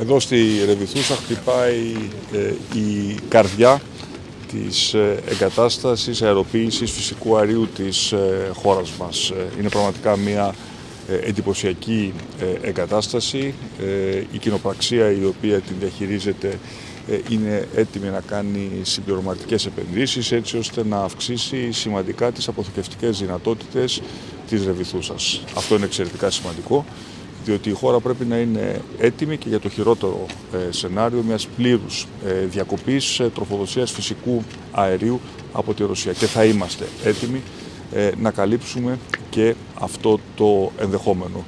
Εδώ στη Ρεβιθούσα χτυπάει ε, η καρδιά της ε, εγκατάστασης αεροποίησης φυσικού αερίου της ε, χώρας μας. Είναι πραγματικά μια εντυπωσιακή εγκατάσταση. Η κοινοπραξία η οποία την διαχειρίζεται είναι έτοιμη να κάνει συμπληρωματικές επενδύσεις έτσι ώστε να αυξήσει σημαντικά τις αποθηκευτικές δυνατότητες της Ρεβιθούσας. Αυτό είναι εξαιρετικά σημαντικό διότι η χώρα πρέπει να είναι έτοιμη και για το χειρότερο ε, σενάριο μιας πλήρους ε, διακοπής ε, τροφοδοσίας φυσικού αερίου από τη Ρωσία. Και θα είμαστε έτοιμοι να καλύψουμε και αυτό το ενδεχόμενο.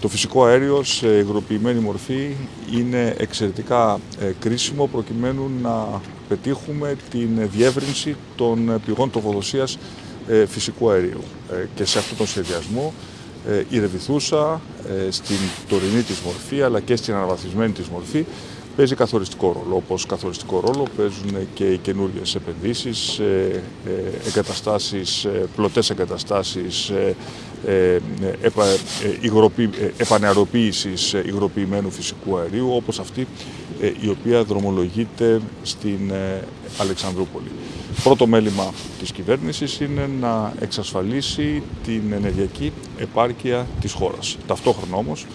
Το φυσικό αέριο σε υγροποιημένη μορφή είναι εξαιρετικά κρίσιμο προκειμένου να πετύχουμε την διεύρυνση των πηγών τροφοδοσίας φυσικού αερίου. Και σε αυτόν τον σχεδιασμό ε, η Ρεβιθούσα ε, στην τωρινή της μορφή αλλά και στην αναβαθμισμένη της μορφή παίζει καθοριστικό ρόλο. Όπως καθοριστικό ρόλο παίζουν και οι καινούριες επενδύσεις, ε, εγκαταστάσεις, πλωτές εγκαταστάσεις επανεαροποίησης υγροποιημένου φυσικού αερίου όπως αυτή η οποία δρομολογείται στην Αλεξανδρούπολη. Πρώτο μέλημα της κυβέρνησης είναι να εξασφαλίσει την ενεργειακή επάρκεια της χώρας. Ταυτόχρονα όμως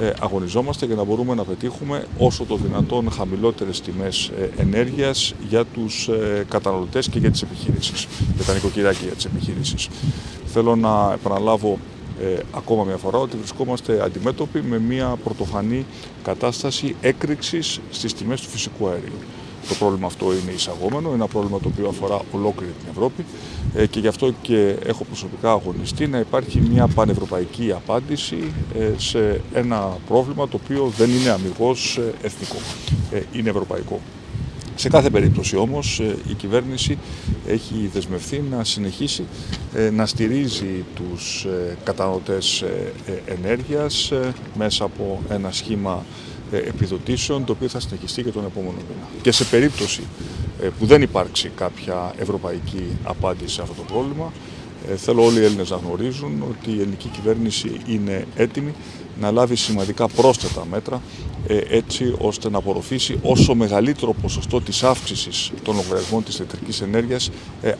ε, αγωνιζόμαστε για να μπορούμε να πετύχουμε όσο το δυνατόν χαμηλότερες τιμές ε, ενέργειας για τους ε, καταναλωτές και για τις επιχειρήσεις, για τα νοικοκυριά και για τις επιχειρήσεις. Θέλω να επαναλάβω ακόμα μια φορά ότι βρισκόμαστε αντιμέτωποι με μια πρωτοφανή κατάσταση έκρηξης στις τιμές του φυσικού αερίου. Το πρόβλημα αυτό είναι εισαγόμενο, είναι ένα πρόβλημα το οποίο αφορά ολόκληρη την Ευρώπη ε, και γι' αυτό και έχω προσωπικά αγωνιστεί να υπάρχει μια πανευρωπαϊκή απάντηση ε, σε ένα πρόβλημα το οποίο δεν είναι αμυγός ε, εθνικό, είναι ευρωπαϊκό. Σε κάθε περίπτωση όμως η κυβέρνηση έχει δεσμευθεί να συνεχίσει να στηρίζει τους καταναλωτές ενέργειας μέσα από ένα σχήμα ε, επιδοτήσεων το οποίο θα συνεχιστεί και τον επόμενο μήνα. Και σε περίπτωση ε, που δεν υπάρξει κάποια ευρωπαϊκή απάντηση σε αυτό το πρόβλημα, ε, θέλω όλοι οι Έλληνες να γνωρίζουν ότι η ελληνική κυβέρνηση είναι έτοιμη να λάβει σημαντικά πρόσθετα μέτρα έτσι ώστε να απορροφήσει όσο μεγαλύτερο ποσοστό της αύξησης των λογαριασμών της ηλεκτρικής ενέργειας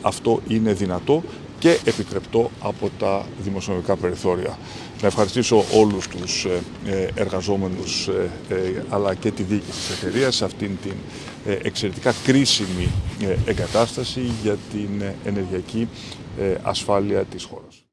αυτό είναι δυνατό και επιτρεπτό από τα δημοσιονομικά περιθώρια. Να ευχαριστήσω όλους τους ε, ε, εργαζόμενους ε, αλλά και τη διοίκηση της εταιρείας σε αυτήν την εξαιρετικά κρίσιμη εγκατάσταση για την ενεργειακή ασφάλεια της χώρας.